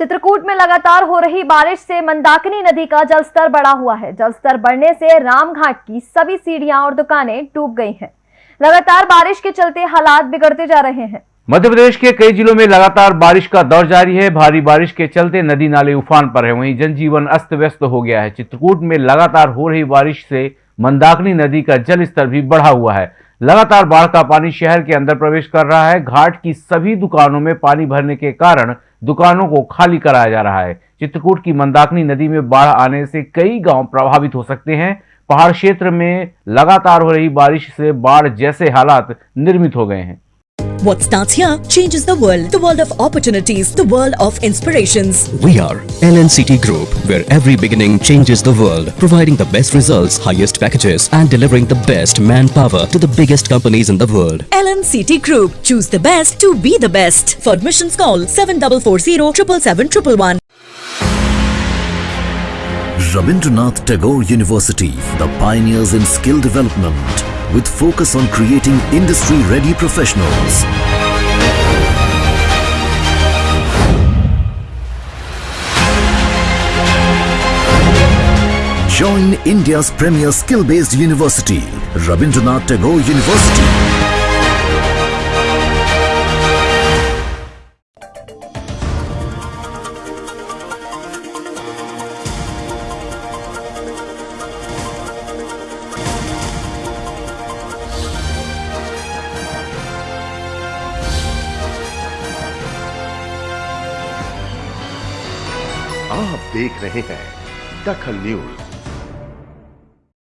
चित्रकूट में लगातार हो रही बारिश से मंदाकिनी नदी का जलस्तर बढ़ा हुआ है। जलस्तर बढ़ने से रामघाट की सभी सीढ़ियाँ और दुकानें डूब गई हैं। लगातार बारिश के चलते हालात बिगड़ते जा रहे हैं। मध्य प्रदेश के कई जिलों में लगातार बारिश का दौर जारी है। भारी बारिश के चलते नदी नाले उफान पर है। वहीं जनजीवन अस्त व्यस्त हो गया है। चित्रकूट में लगातार हो रही बारिश से मंदाकिनी नदी का जल स्तर भी बढ़ा हुआ है। लगातार बाढ़ का पानी शहर के अंदर प्रवेश कर रहा है। घाट की सभी दुकानों में पानी भरने के कारण दुकानों को खाली कराया जा रहा है। चित्रकूट की मंदाकिनी नदी में बाढ़ आने से कई गाँव प्रभावित हो सकते हैं। पहाड़ क्षेत्र में लगातार हो रही बारिश से बाढ़ जैसे हालात निर्मित हो गए हैं। What starts here changes the world. The world of opportunities, the world of inspirations. We are LNCT Group, where every beginning changes the world, providing the best results, highest packages, and delivering the best manpower to the biggest companies in the world. LNCT Group. Choose the best to be the best. For admissions call 7440 777 Rabindranath Tagore University, the pioneers in skill development, with focus on creating industry-ready professionals. Join India's premier skill-based university, Rabindranath Tagore University. आप देख रहे हैं दखल news.